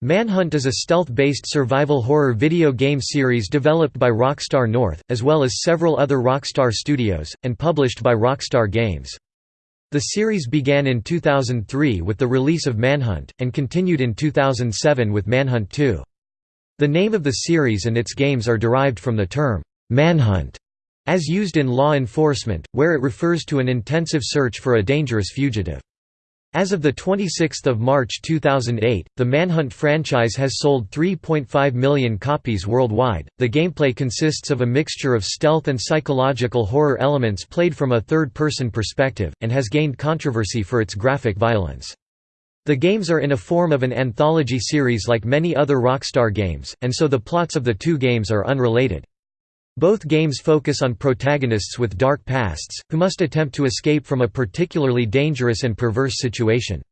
Manhunt is a stealth-based survival horror video game series developed by Rockstar North, as well as several other Rockstar studios, and published by Rockstar Games. The series began in 2003 with the release of Manhunt, and continued in 2007 with Manhunt 2. The name of the series and its games are derived from the term, manhunt, as used in law enforcement, where it refers to an intensive search for a dangerous fugitive. As of 26 March 2008, the Manhunt franchise has sold 3.5 million copies worldwide. The gameplay consists of a mixture of stealth and psychological horror elements played from a third person perspective, and has gained controversy for its graphic violence. The games are in a form of an anthology series like many other Rockstar games, and so the plots of the two games are unrelated. Both games focus on protagonists with dark pasts, who must attempt to escape from a particularly dangerous and perverse situation.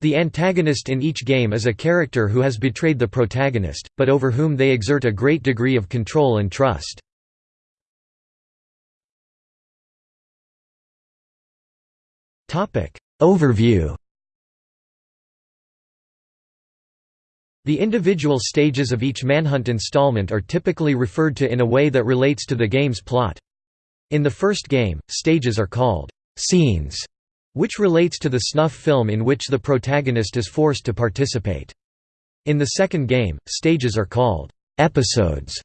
The antagonist in each game is a character who has betrayed the protagonist, but over whom they exert a great degree of control and trust. Overview The individual stages of each Manhunt installment are typically referred to in a way that relates to the game's plot. In the first game, stages are called «scenes», which relates to the snuff film in which the protagonist is forced to participate. In the second game, stages are called «episodes»,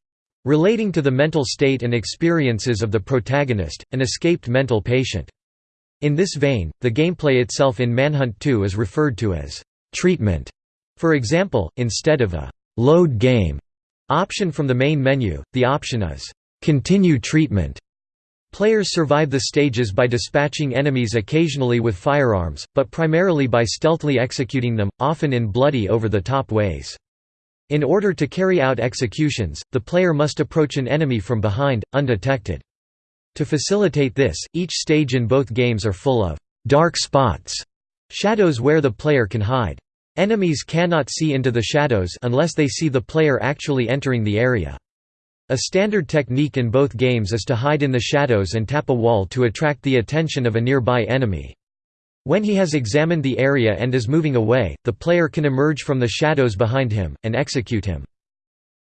relating to the mental state and experiences of the protagonist, an escaped mental patient. In this vein, the gameplay itself in Manhunt 2 is referred to as «treatment» For example, instead of a «load game» option from the main menu, the option is «continue treatment». Players survive the stages by dispatching enemies occasionally with firearms, but primarily by stealthily executing them, often in bloody over-the-top ways. In order to carry out executions, the player must approach an enemy from behind, undetected. To facilitate this, each stage in both games are full of «dark spots» shadows where the player can hide. Enemies cannot see into the shadows unless they see the player actually entering the area. A standard technique in both games is to hide in the shadows and tap a wall to attract the attention of a nearby enemy. When he has examined the area and is moving away, the player can emerge from the shadows behind him, and execute him.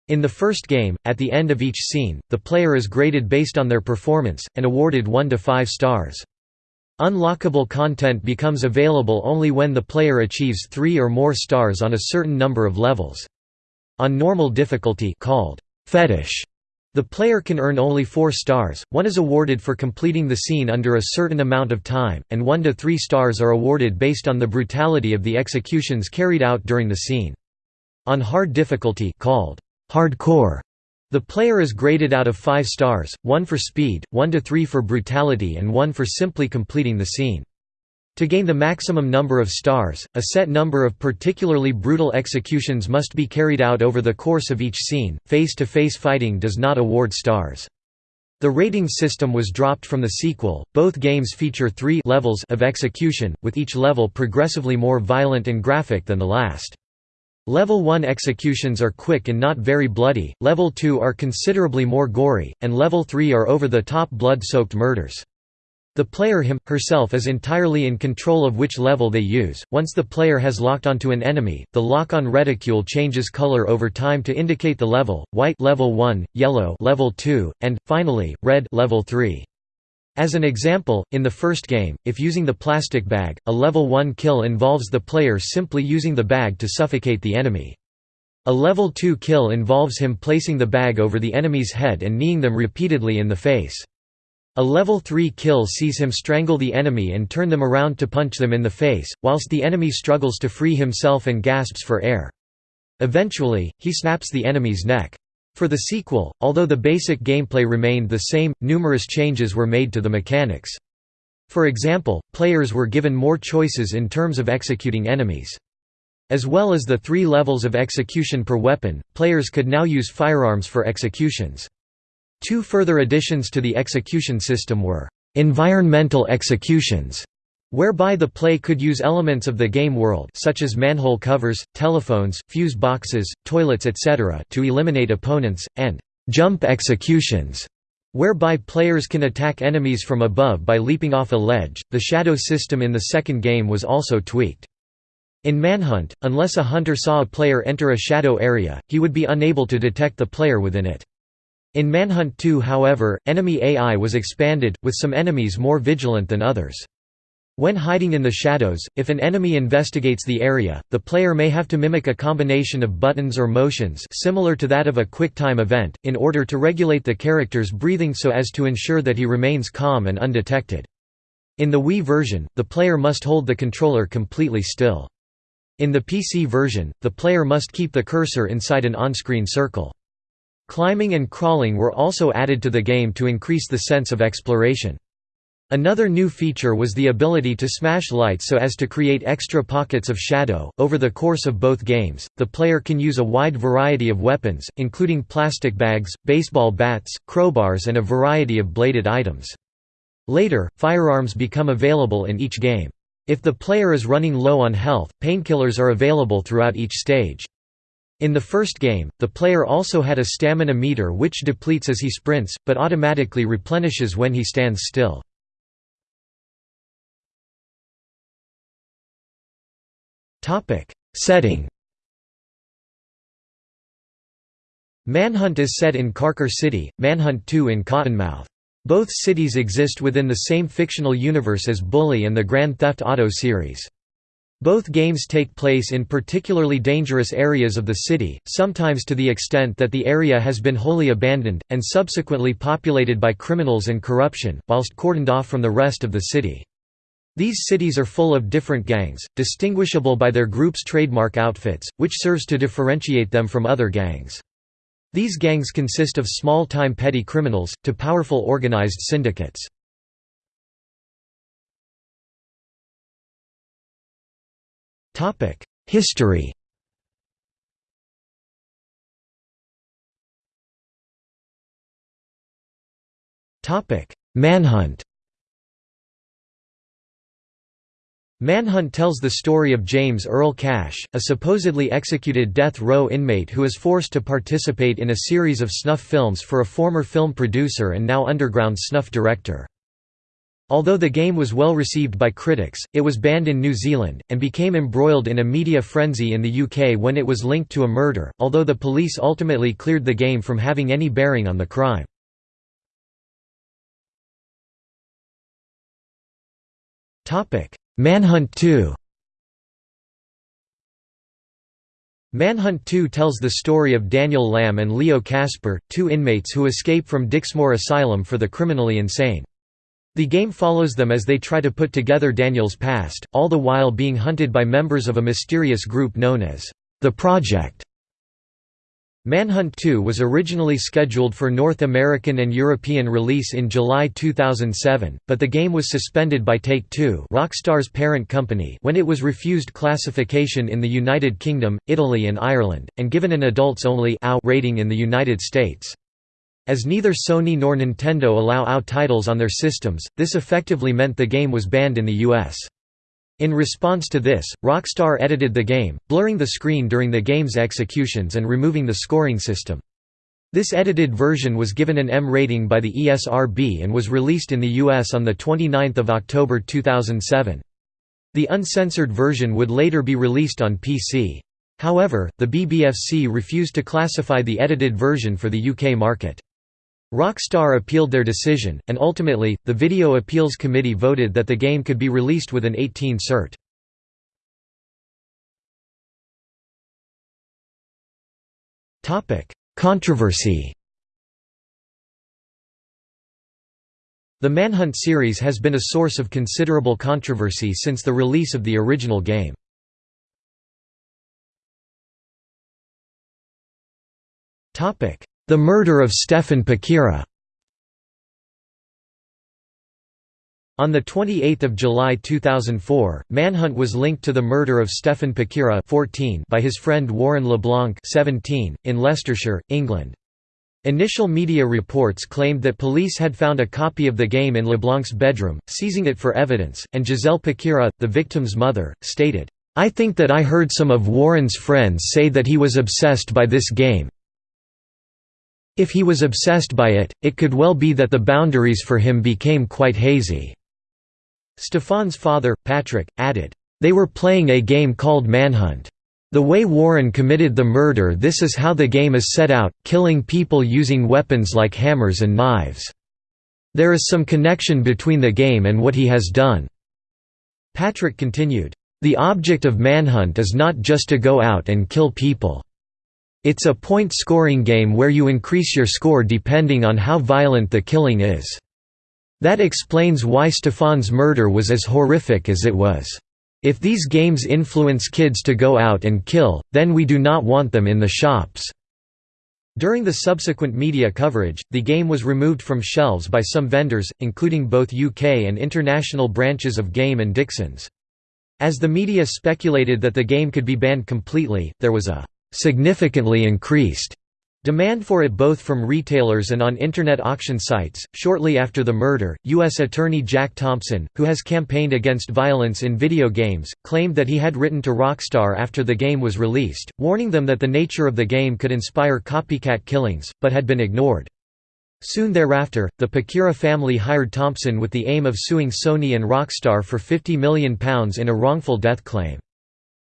In the first game, at the end of each scene, the player is graded based on their performance, and awarded 1 to 5 stars. Unlockable content becomes available only when the player achieves three or more stars on a certain number of levels. On normal difficulty called fetish, the player can earn only four stars, one is awarded for completing the scene under a certain amount of time, and one to three stars are awarded based on the brutality of the executions carried out during the scene. On hard difficulty called hardcore, the player is graded out of 5 stars, 1 for speed, 1 to 3 for brutality and 1 for simply completing the scene. To gain the maximum number of stars, a set number of particularly brutal executions must be carried out over the course of each scene. Face to face fighting does not award stars. The rating system was dropped from the sequel. Both games feature three levels of execution, with each level progressively more violent and graphic than the last. Level 1 executions are quick and not very bloody, Level 2 are considerably more gory, and Level 3 are over-the-top blood-soaked murders. The player him, herself is entirely in control of which level they use. Once the player has locked onto an enemy, the lock-on reticule changes color over time to indicate the level: white level 1, yellow level 2, and finally red level 3. As an example, in the first game, if using the plastic bag, a level 1 kill involves the player simply using the bag to suffocate the enemy. A level 2 kill involves him placing the bag over the enemy's head and kneeing them repeatedly in the face. A level 3 kill sees him strangle the enemy and turn them around to punch them in the face, whilst the enemy struggles to free himself and gasps for air. Eventually, he snaps the enemy's neck. For the sequel, although the basic gameplay remained the same, numerous changes were made to the mechanics. For example, players were given more choices in terms of executing enemies. As well as the three levels of execution per weapon, players could now use firearms for executions. Two further additions to the execution system were environmental executions whereby the play could use elements of the game world such as manhole covers, telephones, fuse boxes, toilets etc. to eliminate opponents, and «jump executions» whereby players can attack enemies from above by leaping off a ledge. The shadow system in the second game was also tweaked. In Manhunt, unless a hunter saw a player enter a shadow area, he would be unable to detect the player within it. In Manhunt 2 however, enemy AI was expanded, with some enemies more vigilant than others. When hiding in the shadows, if an enemy investigates the area, the player may have to mimic a combination of buttons or motions similar to that of a quick-time event, in order to regulate the character's breathing so as to ensure that he remains calm and undetected. In the Wii version, the player must hold the controller completely still. In the PC version, the player must keep the cursor inside an on-screen circle. Climbing and crawling were also added to the game to increase the sense of exploration. Another new feature was the ability to smash lights so as to create extra pockets of shadow. Over the course of both games, the player can use a wide variety of weapons, including plastic bags, baseball bats, crowbars, and a variety of bladed items. Later, firearms become available in each game. If the player is running low on health, painkillers are available throughout each stage. In the first game, the player also had a stamina meter which depletes as he sprints, but automatically replenishes when he stands still. Setting Manhunt is set in Carcer City, Manhunt 2 in Cottonmouth. Both cities exist within the same fictional universe as Bully and the Grand Theft Auto series. Both games take place in particularly dangerous areas of the city, sometimes to the extent that the area has been wholly abandoned, and subsequently populated by criminals and corruption, whilst cordoned off from the rest of the city. These cities are full of different gangs, distinguishable by their group's trademark outfits, which serves to differentiate them from other gangs. These gangs consist of small-time petty criminals, to powerful organized syndicates. History Manhunt Manhunt tells the story of James Earl Cash, a supposedly executed death row inmate who is forced to participate in a series of snuff films for a former film producer and now underground snuff director. Although the game was well received by critics, it was banned in New Zealand, and became embroiled in a media frenzy in the UK when it was linked to a murder, although the police ultimately cleared the game from having any bearing on the crime. Manhunt 2 Manhunt 2 tells the story of Daniel Lamb and Leo Casper, two inmates who escape from Dixmoor Asylum for the criminally insane. The game follows them as they try to put together Daniel's past, all the while being hunted by members of a mysterious group known as the Project. Manhunt 2 was originally scheduled for North American and European release in July 2007, but the game was suspended by Take-Two Rockstar's parent company when it was refused classification in the United Kingdom, Italy and Ireland, and given an adults-only rating in the United States. As neither Sony nor Nintendo allow AO titles on their systems, this effectively meant the game was banned in the US. In response to this, Rockstar edited the game, blurring the screen during the game's executions and removing the scoring system. This edited version was given an M rating by the ESRB and was released in the US on 29 October 2007. The uncensored version would later be released on PC. However, the BBFC refused to classify the edited version for the UK market. Rockstar appealed their decision, and ultimately, the Video Appeals Committee voted that the game could be released with an 18 cert. Controversy The Manhunt series has been a source of considerable controversy since the release of the original game. Topic: the murder of Stefan Pakeerah On 28 July 2004, Manhunt was linked to the murder of Stefan Pakeerah 14 by his friend Warren LeBlanc 17, in Leicestershire, England. Initial media reports claimed that police had found a copy of the game in LeBlanc's bedroom, seizing it for evidence, and Giselle Pakeerah, the victim's mother, stated, "'I think that I heard some of Warren's friends say that he was obsessed by this game, if he was obsessed by it, it could well be that the boundaries for him became quite hazy." Stefan's father, Patrick, added, They were playing a game called Manhunt. The way Warren committed the murder this is how the game is set out, killing people using weapons like hammers and knives. There is some connection between the game and what he has done." Patrick continued, "...the object of Manhunt is not just to go out and kill people. It's a point-scoring game where you increase your score depending on how violent the killing is. That explains why Stefan's murder was as horrific as it was." If these games influence kids to go out and kill, then we do not want them in the shops." During the subsequent media coverage, the game was removed from shelves by some vendors, including both UK and international branches of Game and Dixons. As the media speculated that the game could be banned completely, there was a «significantly increased» Demand for it both from retailers and on Internet auction sites. Shortly after the murder, U.S. Attorney Jack Thompson, who has campaigned against violence in video games, claimed that he had written to Rockstar after the game was released, warning them that the nature of the game could inspire copycat killings, but had been ignored. Soon thereafter, the Pakeerah family hired Thompson with the aim of suing Sony and Rockstar for £50 million in a wrongful death claim.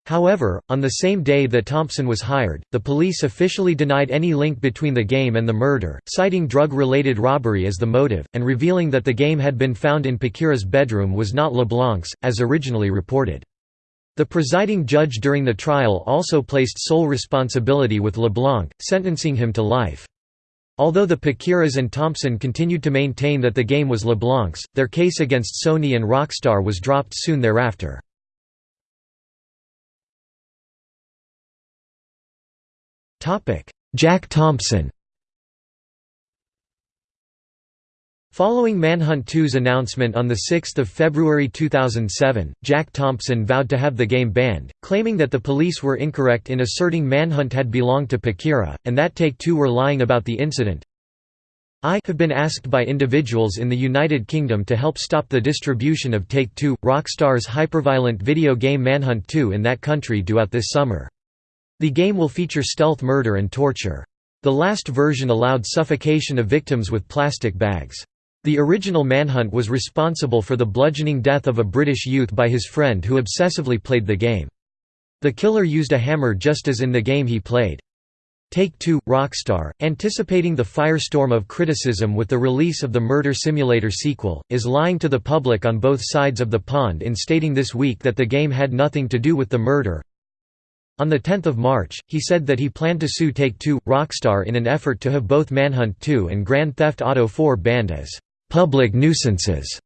However, on the same day that Thompson was hired, the police officially denied any link between the game and the murder, citing drug-related robbery as the motive, and revealing that the game had been found in Pakeerah's bedroom was not LeBlanc's, as originally reported. The presiding judge during the trial also placed sole responsibility with LeBlanc, sentencing him to life. Although the Pakeerahs and Thompson continued to maintain that the game was LeBlanc's, their case against Sony and Rockstar was dropped soon thereafter. Jack Thompson Following Manhunt 2's announcement on 6 February 2007, Jack Thompson vowed to have the game banned, claiming that the police were incorrect in asserting Manhunt had belonged to Pakeerah, and that Take-Two were lying about the incident. I have been asked by individuals in the United Kingdom to help stop the distribution of Take-Two, Rockstar's hyperviolent video game Manhunt 2 in that country due out this summer. The game will feature stealth murder and torture. The last version allowed suffocation of victims with plastic bags. The original Manhunt was responsible for the bludgeoning death of a British youth by his friend who obsessively played the game. The killer used a hammer just as in the game he played. Take-Two, Rockstar, anticipating the firestorm of criticism with the release of the Murder Simulator sequel, is lying to the public on both sides of the pond in stating this week that the game had nothing to do with the murder, on 10 March, he said that he planned to sue Take-Two, Rockstar in an effort to have both Manhunt 2 and Grand Theft Auto 4 banned as «public nuisances».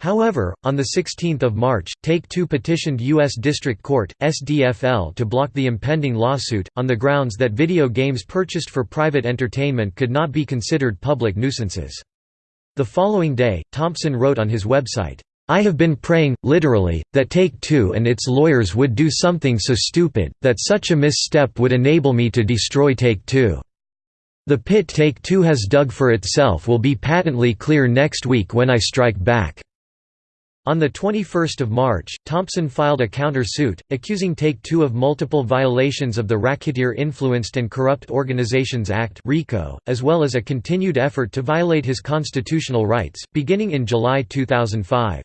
However, on 16 March, Take-Two petitioned U.S. District Court, SDFL to block the impending lawsuit, on the grounds that video games purchased for private entertainment could not be considered public nuisances. The following day, Thompson wrote on his website, I have been praying, literally, that Take-Two and its lawyers would do something so stupid, that such a misstep would enable me to destroy Take-Two. The pit Take-Two has dug for itself will be patently clear next week when I strike back." On 21 March, Thompson filed a counter-suit, accusing Take-Two of multiple violations of the Racketeer-Influenced and Corrupt Organizations Act as well as a continued effort to violate his constitutional rights, beginning in July 2005.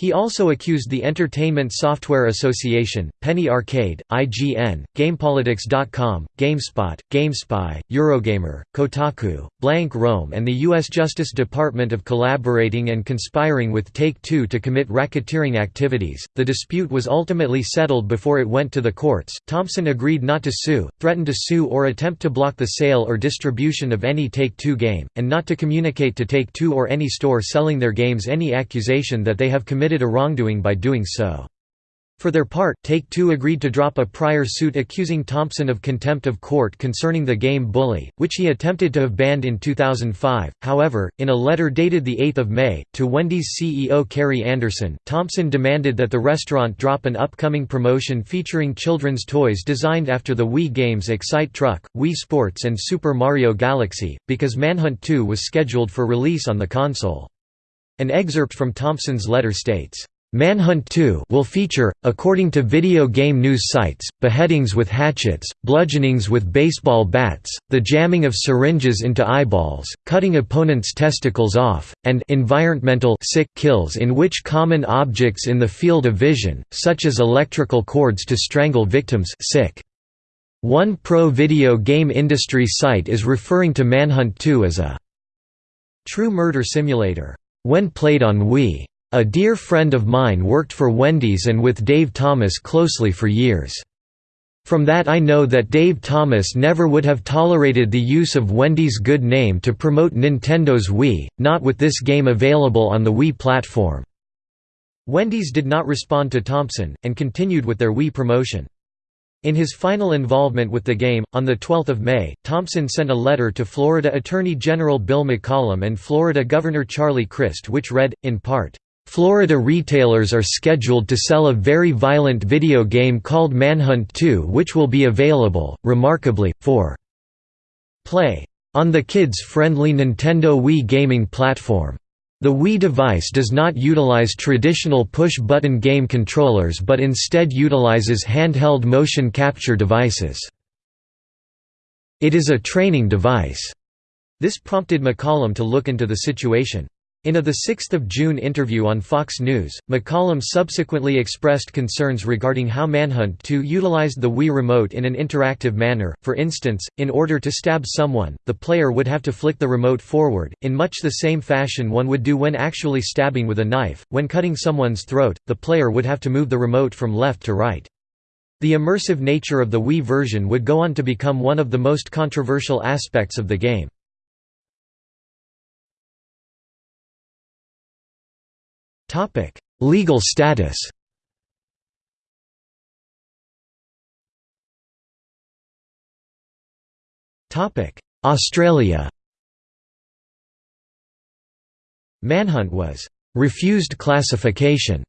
He also accused the Entertainment Software Association, Penny Arcade, IGN, GamePolitics.com, GameSpot, GameSpy, Eurogamer, Kotaku, Blank Rome and the U.S. Justice Department of collaborating and conspiring with Take-Two to commit racketeering activities. The dispute was ultimately settled before it went to the courts. Thompson agreed not to sue, threatened to sue or attempt to block the sale or distribution of any Take-Two game, and not to communicate to Take-Two or any store selling their games any accusation that they have committed committed a wrongdoing by doing so. For their part, Take-Two agreed to drop a prior suit accusing Thompson of contempt of court concerning the game Bully, which he attempted to have banned in 2005. However, in a letter dated 8 May, to Wendy's CEO Kerrii Anderson, Thompson demanded that the restaurant drop an upcoming promotion featuring children's toys designed after the Wii games Excite Truck, Wii Sports and Super Mario Galaxy, because Manhunt 2 was scheduled for release on the console. An excerpt from Thompson's letter states, Manhunt 2 will feature, according to video game news sites, beheadings with hatchets, bludgeonings with baseball bats, the jamming of syringes into eyeballs, cutting opponents' testicles off, and environmental sick kills in which common objects in the field of vision, such as electrical cords to strangle victims sick. One pro video game industry site is referring to Manhunt 2 as a true murder simulator. When played on Wii. A dear friend of mine worked for Wendy's and with Dave Thomas closely for years. From that I know that Dave Thomas never would have tolerated the use of Wendy's good name to promote Nintendo's Wii, not with this game available on the Wii platform." Wendy's did not respond to Thompson, and continued with their Wii promotion. In his final involvement with the game, on 12 May, Thompson sent a letter to Florida Attorney General Bill McCollum and Florida Governor Charlie Crist which read, in part, Florida retailers are scheduled to sell a very violent video game called Manhunt 2 which will be available, remarkably, for play on the kids-friendly Nintendo Wii gaming platform. The Wii device does not utilize traditional push-button game controllers but instead utilizes handheld motion capture devices. It is a training device. This prompted McCollum to look into the situation. In a 6 June interview on Fox News, McCollum subsequently expressed concerns regarding how Manhunt 2 utilized the Wii remote in an interactive manner, for instance, in order to stab someone, the player would have to flick the remote forward, in much the same fashion one would do when actually stabbing with a knife. When cutting someone's throat, the player would have to move the remote from left to right. The immersive nature of the Wii version would go on to become one of the most controversial aspects of the game. Topic: Legal status. Topic: Australia. Manhunt was refused classification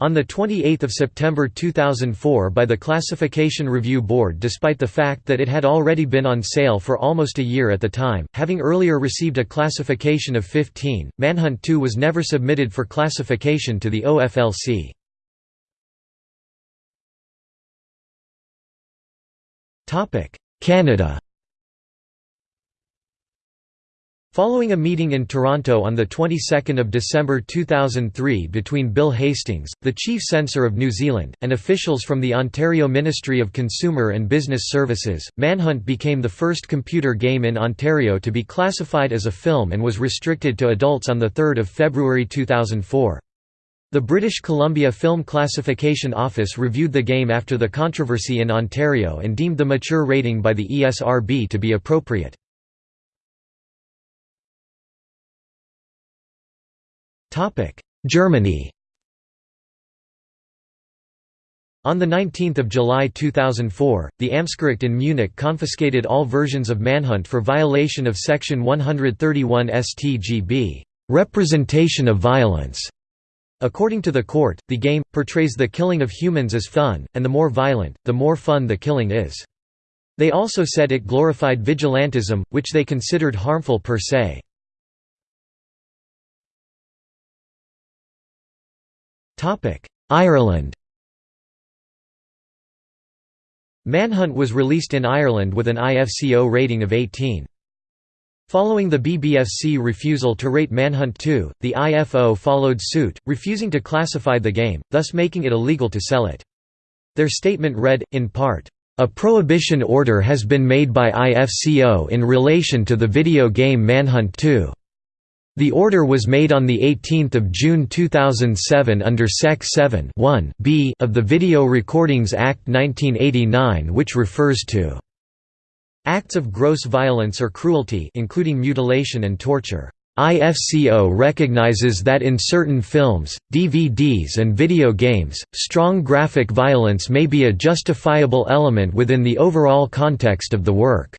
on 28 September 2004 by the Classification Review Board despite the fact that it had already been on sale for almost a year at the time, having earlier received a classification of 15, Manhunt 2 was never submitted for classification to the OFLC. Canada Following a meeting in Toronto on the 22nd of December 2003 between Bill Hastings, the chief censor of New Zealand, and officials from the Ontario Ministry of Consumer and Business Services, Manhunt became the first computer game in Ontario to be classified as a film and was restricted to adults on 3 February 2004. The British Columbia Film Classification Office reviewed the game after the controversy in Ontario and deemed the mature rating by the ESRB to be appropriate. Germany On 19 July 2004, the Amtsgericht in Munich confiscated all versions of Manhunt for violation of Section 131 StGB, representation of violence. According to the court, the game, portrays the killing of humans as fun, and the more violent, the more fun the killing is. They also said it glorified vigilantism, which they considered harmful per se. Ireland Manhunt was released in Ireland with an IFCO rating of 18. Following the BBFC refusal to rate Manhunt 2, the IFO followed suit, refusing to classify the game, thus making it illegal to sell it. Their statement read, in part, "...a prohibition order has been made by IFCO in relation to the video game Manhunt 2." The order was made on 18 June 2007 under Sec. 7 b of the Video Recordings Act 1989 which refers to acts of gross violence or cruelty including mutilation and torture. IFCO recognizes that in certain films, DVDs and video games, strong graphic violence may be a justifiable element within the overall context of the work.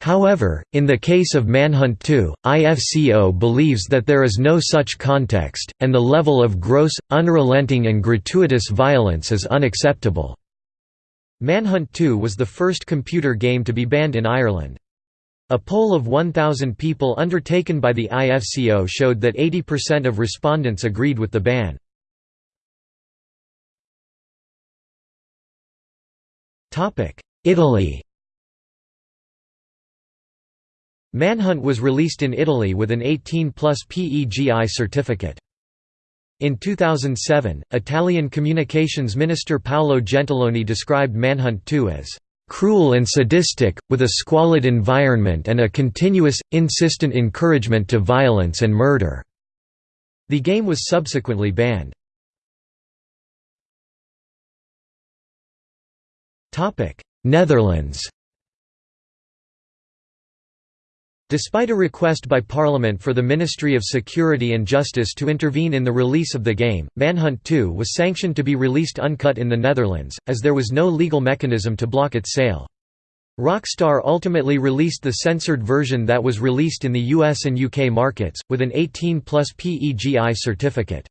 However, in the case of Manhunt 2, IFCO believes that there is no such context, and the level of gross, unrelenting and gratuitous violence is unacceptable. Manhunt 2 was the first computer game to be banned in Ireland. A poll of 1,000 people undertaken by the IFCO showed that 80% of respondents agreed with the ban. Italy Manhunt was released in Italy with an 18 plus PEGI certificate. In 2007, Italian communications minister Paolo Gentiloni described Manhunt 2 as cruel and sadistic, with a squalid environment and a continuous, insistent encouragement to violence and murder." The game was subsequently banned. Netherlands Despite a request by Parliament for the Ministry of Security and Justice to intervene in the release of the game, Manhunt 2 was sanctioned to be released uncut in the Netherlands, as there was no legal mechanism to block its sale. Rockstar ultimately released the censored version that was released in the US and UK markets, with an 18 plus PEGI certificate.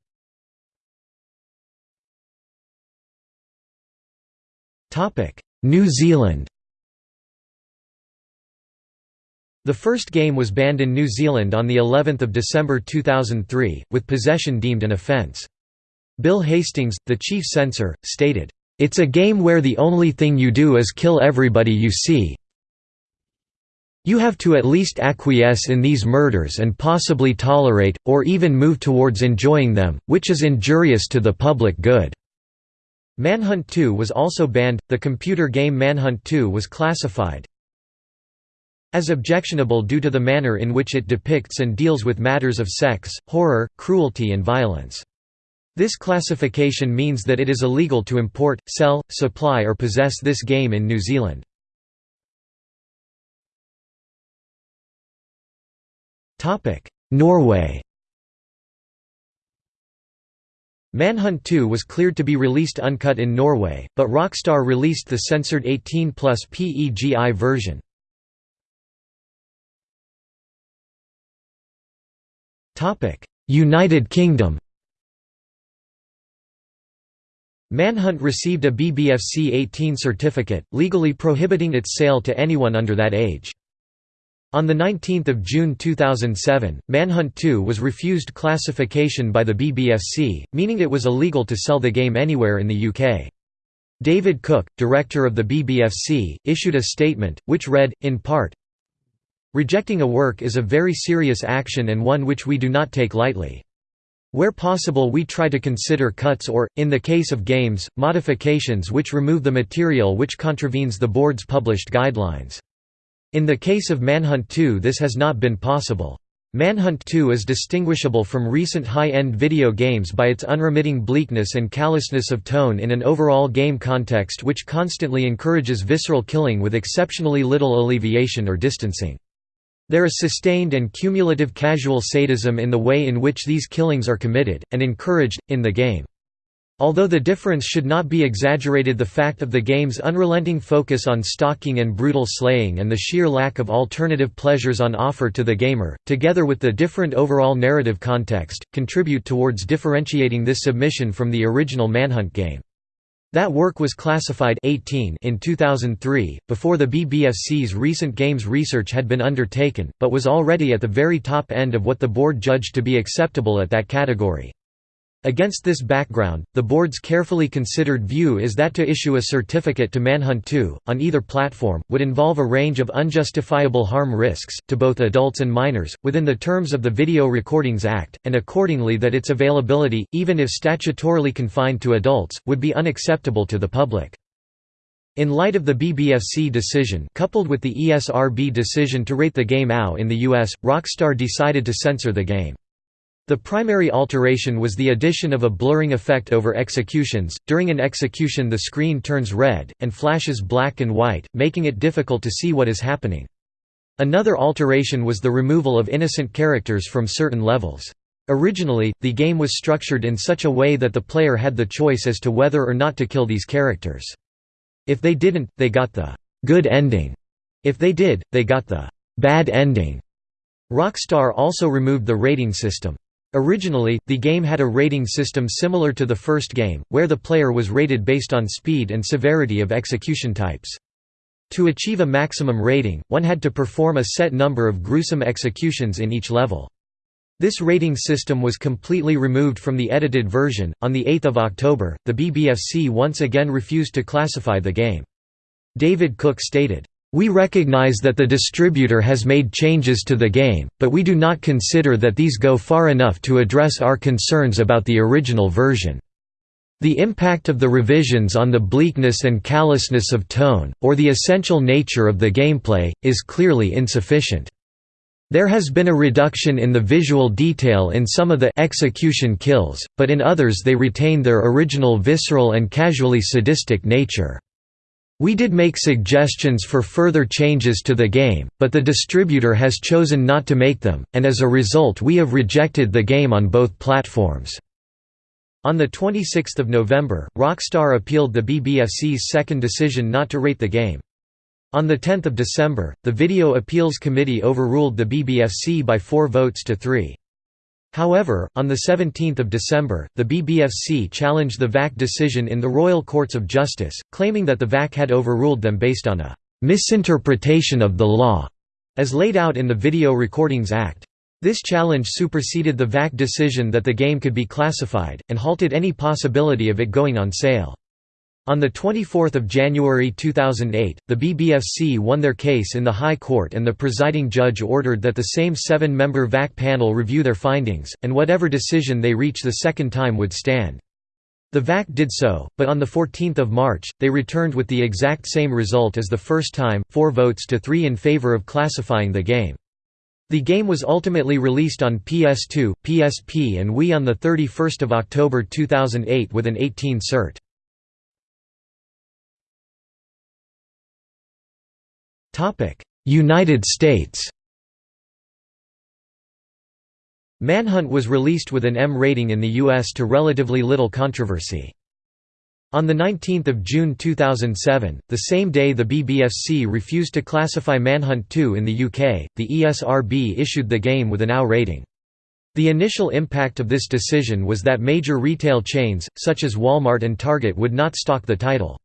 New Zealand The first game was banned in New Zealand on the 11th of December 2003, with possession deemed an offence. Bill Hastings, the chief censor, stated, "It's a game where the only thing you do is kill everybody you see. You have to at least acquiesce in these murders and possibly tolerate, or even move towards enjoying them, which is injurious to the public good." Manhunt 2 was also banned. The computer game Manhunt 2 was classified as objectionable due to the manner in which it depicts and deals with matters of sex, horror, cruelty and violence. This classification means that it is illegal to import, sell, supply or possess this game in New Zealand. Norway Manhunt 2 was cleared to be released uncut in Norway, but Rockstar released the censored 18 plus PEGI version. United Kingdom Manhunt received a BBFC 18 certificate, legally prohibiting its sale to anyone under that age. On 19 June 2007, Manhunt 2 was refused classification by the BBFC, meaning it was illegal to sell the game anywhere in the UK. David Cook, director of the BBFC, issued a statement, which read, in part, Rejecting a work is a very serious action and one which we do not take lightly. Where possible we try to consider cuts or, in the case of games, modifications which remove the material which contravenes the board's published guidelines. In the case of Manhunt 2 this has not been possible. Manhunt 2 is distinguishable from recent high-end video games by its unremitting bleakness and callousness of tone in an overall game context which constantly encourages visceral killing with exceptionally little alleviation or distancing. There is sustained and cumulative casual sadism in the way in which these killings are committed, and encouraged, in the game. Although the difference should not be exaggerated the fact of the game's unrelenting focus on stalking and brutal slaying and the sheer lack of alternative pleasures on offer to the gamer, together with the different overall narrative context, contribute towards differentiating this submission from the original Manhunt game. That work was classified 18 in 2003, before the BBFC's recent games research had been undertaken, but was already at the very top end of what the board judged to be acceptable at that category. Against this background, the board's carefully considered view is that to issue a certificate to Manhunt 2, on either platform, would involve a range of unjustifiable harm risks, to both adults and minors, within the terms of the Video Recordings Act, and accordingly that its availability, even if statutorily confined to adults, would be unacceptable to the public. In light of the BBFC decision coupled with the ESRB decision to rate the game OW in the US, Rockstar decided to censor the game. The primary alteration was the addition of a blurring effect over executions. During an execution, the screen turns red, and flashes black and white, making it difficult to see what is happening. Another alteration was the removal of innocent characters from certain levels. Originally, the game was structured in such a way that the player had the choice as to whether or not to kill these characters. If they didn't, they got the good ending. If they did, they got the bad ending. Rockstar also removed the rating system. Originally, the game had a rating system similar to the first game, where the player was rated based on speed and severity of execution types. To achieve a maximum rating, one had to perform a set number of gruesome executions in each level. This rating system was completely removed from the edited version. On the 8th of October, the BBFC once again refused to classify the game. David Cook stated, "...we recognize that the distributor has made changes to the game, but we do not consider that these go far enough to address our concerns about the original version." The impact of the revisions on the bleakness and callousness of tone, or the essential nature of the gameplay, is clearly insufficient. There has been a reduction in the visual detail in some of the execution kills, but in others they retain their original visceral and casually sadistic nature. We did make suggestions for further changes to the game, but the distributor has chosen not to make them, and as a result we have rejected the game on both platforms. On 26 November, Rockstar appealed the BBFC's second decision not to rate the game. On 10 December, the Video Appeals Committee overruled the BBFC by four votes to three. However, on 17 December, the BBFC challenged the VAC decision in the Royal Courts of Justice, claiming that the VAC had overruled them based on a «misinterpretation of the law», as laid out in the Video Recordings Act. This challenge superseded the VAC decision that the game could be classified, and halted any possibility of it going on sale. On 24 January 2008, the BBFC won their case in the High Court and the presiding judge ordered that the same seven-member VAC panel review their findings, and whatever decision they reach the second time would stand. The VAC did so, but on 14 March, they returned with the exact same result as the first time, four votes to three in favor of classifying the game. The game was ultimately released on PS2, PSP and Wii on 31 October 2008 with an 18 cert. United States Manhunt was released with an M rating in the US to relatively little controversy. On 19 June 2007, the same day the BBFC refused to classify Manhunt 2 in the UK, the ESRB issued the game with an OW rating. The initial impact of this decision was that major retail chains, such as Walmart and Target would not stock the title.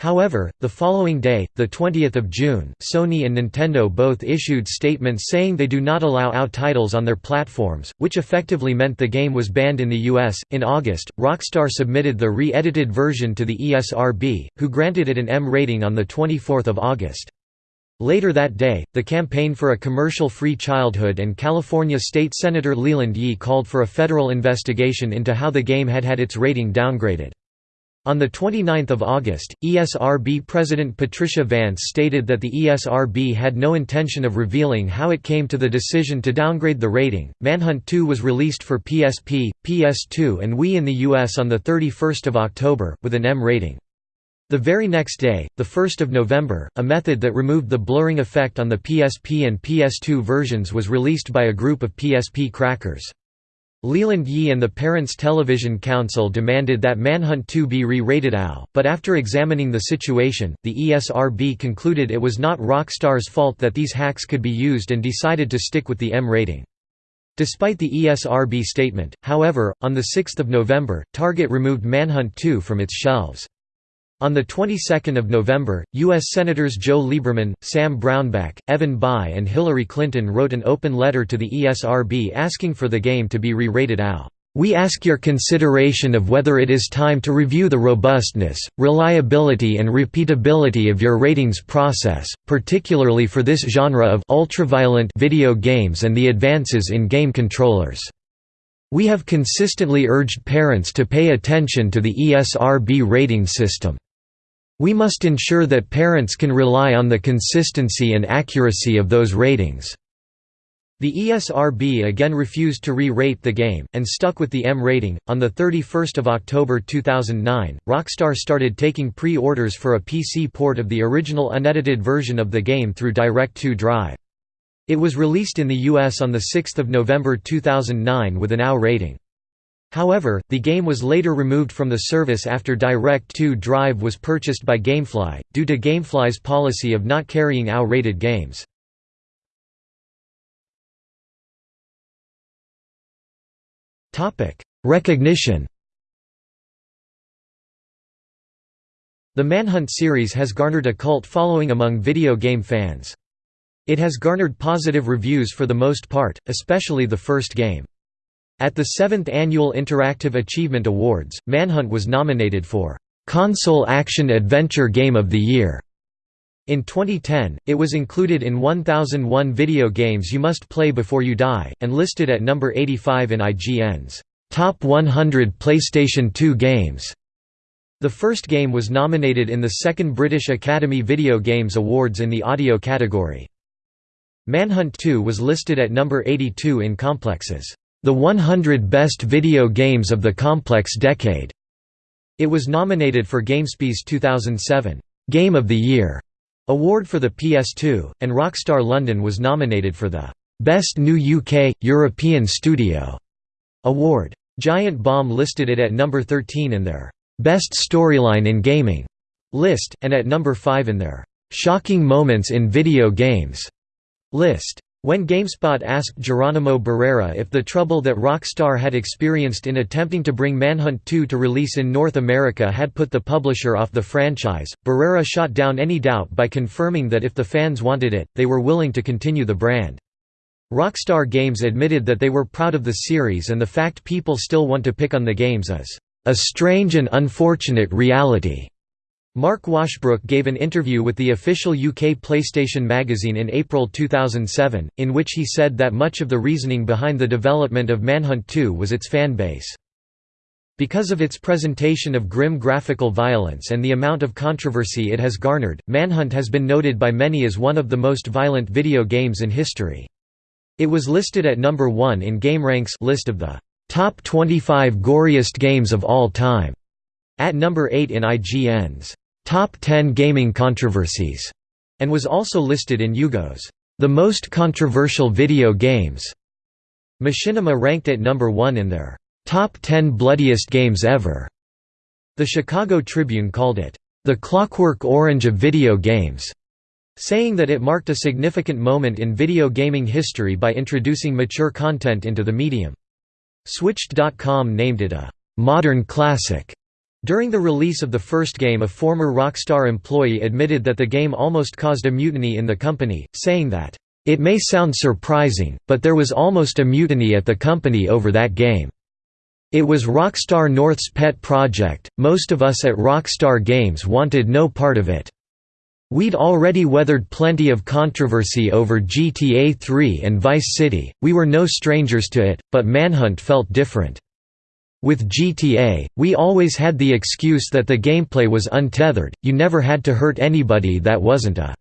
However, the following day, 20 June, Sony and Nintendo both issued statements saying they do not allow OW titles on their platforms, which effectively meant the game was banned in the US. In August, Rockstar submitted the re edited version to the ESRB, who granted it an M rating on 24 August. Later that day, the Campaign for a Commercial-Free Childhood and California State Senator Leland Yee called for a federal investigation into how the game had had its rating downgraded. On 29 August, ESRB President Patricia Vance stated that the ESRB had no intention of revealing how it came to the decision to downgrade the rating. Manhunt 2 was released for PSP, PS2, and Wii in the US on 31 October, with an M rating. The very next day, 1 November, a method that removed the blurring effect on the PSP and PS2 versions was released by a group of PSP crackers. Leland Yee and the Parents Television Council demanded that Manhunt 2 be re-rated OW, but after examining the situation, the ESRB concluded it was not Rockstar's fault that these hacks could be used and decided to stick with the M rating. Despite the ESRB statement, however, on 6 November, Target removed Manhunt 2 from its shelves. On the 22nd of November, U.S. Senators Joe Lieberman, Sam Brownback, Evan Bayh and Hillary Clinton wrote an open letter to the ESRB asking for the game to be re-rated OW. We ask your consideration of whether it is time to review the robustness, reliability and repeatability of your ratings process, particularly for this genre of ultraviolent video games and the advances in game controllers. We have consistently urged parents to pay attention to the ESRB rating system. We must ensure that parents can rely on the consistency and accuracy of those ratings. The ESRB again refused to re-rate the game, and stuck with the M rating. On 31 October 2009, Rockstar started taking pre-orders for a PC port of the original unedited version of the game through Direct2 Drive. It was released in the US on 6 November 2009 with an OW rating. However, the game was later removed from the service after Direct2 Drive was purchased by Gamefly, due to Gamefly's policy of not carrying OW-rated games. Recognition The Manhunt series has garnered a cult following among video game fans. It has garnered positive reviews for the most part, especially the first game. At the 7th Annual Interactive Achievement Awards, Manhunt was nominated for Console Action Adventure Game of the Year In 2010, it was included in 1001 video games you must play before you die, and listed at number 85 in IGN's Top 100 PlayStation 2 Games. The first game was nominated in the second British Academy Video Games Awards in the audio category. Manhunt 2 was listed at number 82 in Complex's The 100 Best Video Games of the Complex Decade. It was nominated for GameSpy's 2007 Game of the Year award for the PS2, and Rockstar London was nominated for the Best New UK European Studio award. Giant Bomb listed it at number 13 in their Best Storyline in Gaming list, and at number 5 in their Shocking Moments in Video Games list. When GameSpot asked Geronimo Barrera if the trouble that Rockstar had experienced in attempting to bring Manhunt 2 to release in North America had put the publisher off the franchise, Barrera shot down any doubt by confirming that if the fans wanted it, they were willing to continue the brand. Rockstar Games admitted that they were proud of the series and the fact people still want to pick on the games is a strange and unfortunate reality. Mark Washbrook gave an interview with the official UK PlayStation magazine in April 2007, in which he said that much of the reasoning behind the development of Manhunt 2 was its fan base. Because of its presentation of grim graphical violence and the amount of controversy it has garnered, Manhunt has been noted by many as one of the most violent video games in history. It was listed at number 1 in GameRank's list of the top 25 goriest games of all time, at number 8 in IGN's Top 10 Gaming Controversies, and was also listed in UGO's The Most Controversial Video Games. Machinima ranked at number 1 in their Top 10 Bloodiest Games Ever. The Chicago Tribune called it the Clockwork Orange of video games, saying that it marked a significant moment in video gaming history by introducing mature content into the medium. Switched.com named it a modern classic during the release of the first game a former Rockstar employee admitted that the game almost caused a mutiny in the company, saying that, "...it may sound surprising, but there was almost a mutiny at the company over that game. It was Rockstar North's pet project, most of us at Rockstar Games wanted no part of it. We'd already weathered plenty of controversy over GTA 3 and Vice City, we were no strangers to it, but Manhunt felt different." With GTA, we always had the excuse that the gameplay was untethered, you never had to hurt anybody that wasn't a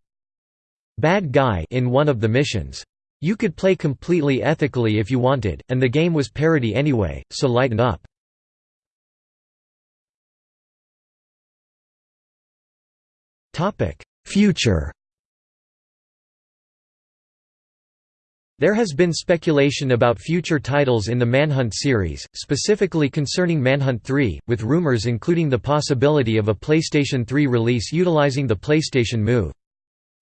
bad guy in one of the missions. You could play completely ethically if you wanted, and the game was parody anyway, so lighten up. Future There has been speculation about future titles in the Manhunt series, specifically concerning Manhunt 3, with rumors including the possibility of a PlayStation 3 release utilizing the PlayStation Move.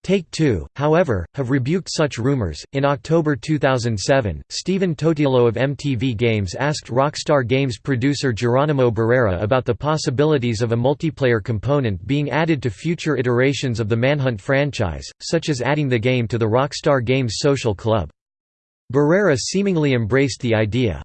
Take-Two, however, have rebuked such rumors. In October 2007, Stephen Totilo of MTV Games asked Rockstar Games producer Geronimo Barrera about the possibilities of a multiplayer component being added to future iterations of the Manhunt franchise, such as adding the game to the Rockstar Games Social Club. Barrera seemingly embraced the idea.